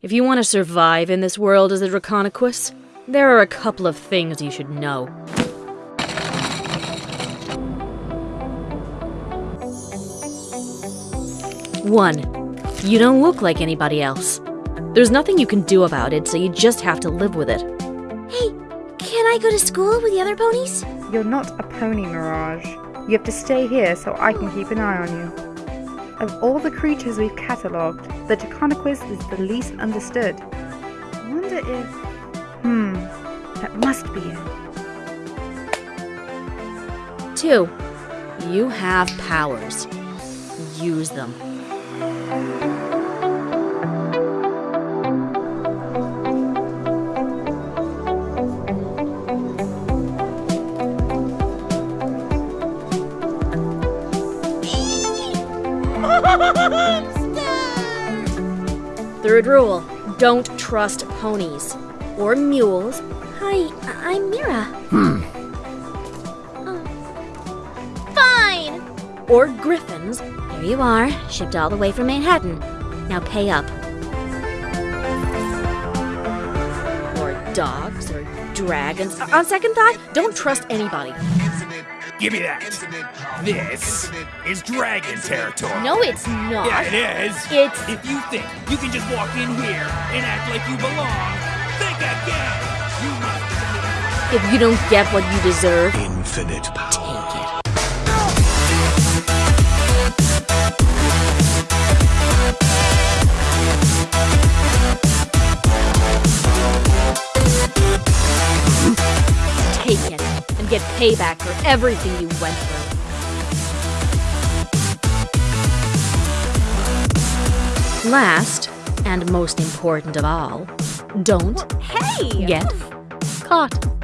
If you want to survive in this world as a Draconequus, there are a couple of things you should know. One, you don't look like anybody else. There's nothing you can do about it, so you just have to live with it. Hey, can I go to school with the other ponies? You're not a pony, Mirage. You have to stay here so I can keep an eye on you. Of all the creatures we've catalogued, the Draconequus is the least understood. I wonder if... Hmm, that must be it. Two, you have powers. Use them. Third rule don't trust ponies or mules Hi, I'm Mira. Hmm. Oh. Fine! or griffins Here you are, shipped all the way from Manhattan. Now pay up. or dogs or dragons. On second thought, don't trust anybody. Give me that. This is dragon territory. No, it's not. Yeah, it is. It's If you think you can just walk in here and act like you belong, think again. You must. if you don't get what you deserve, Infinite power. Get payback for everything you went through. Last, and most important of all, don't Hey! get caught.